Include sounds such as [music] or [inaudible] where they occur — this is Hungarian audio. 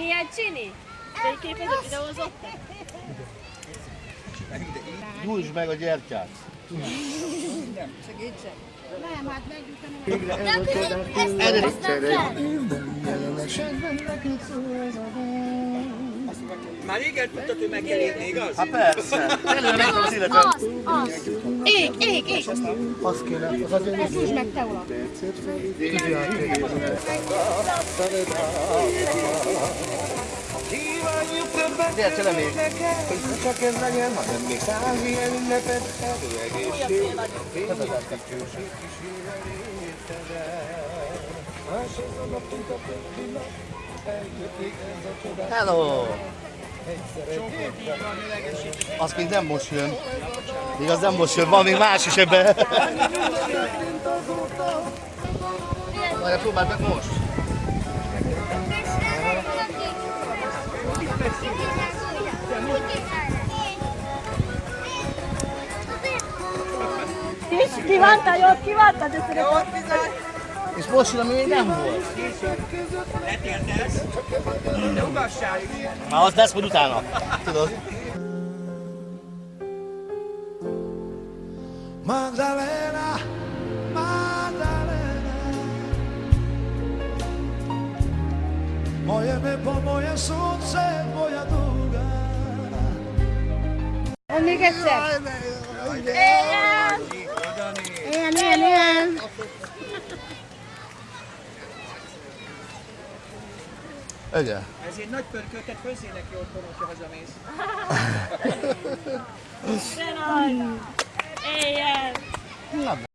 Milyen csini? Fényképezett, videózott? Gyújtsd meg a gyertyát. Már régen tudtad, hogy megjelenni, igaz? Hát persze. Előre az. Az, az. Ég, ég, ég. Az kéne, az az Ezt húzd meg te oda. Gyertya le még. Csak ez legyen, hanem még száz ilyen ünnepet, erő egészség. Fényes dicsőség kísérelé Másod a napunk a többi nap, ez a csodás. Hello! Az még nem most jön. Még az nem most jön, van még más is ebbe. Majd próbáld meg most. Kívánta, jót kívánta, de szeretem. És most ami még nem volt. Letérdelsz, de ugassál! Már az lesz majd utána. Tudod? Magdalena, Magdalena Moje nebo, moje słońce, moja długa Még egyszer. Éljen! Igen. Ezért nagy pörköltet főzzél neki otthon, hogyha hazamész. [laughs] Na,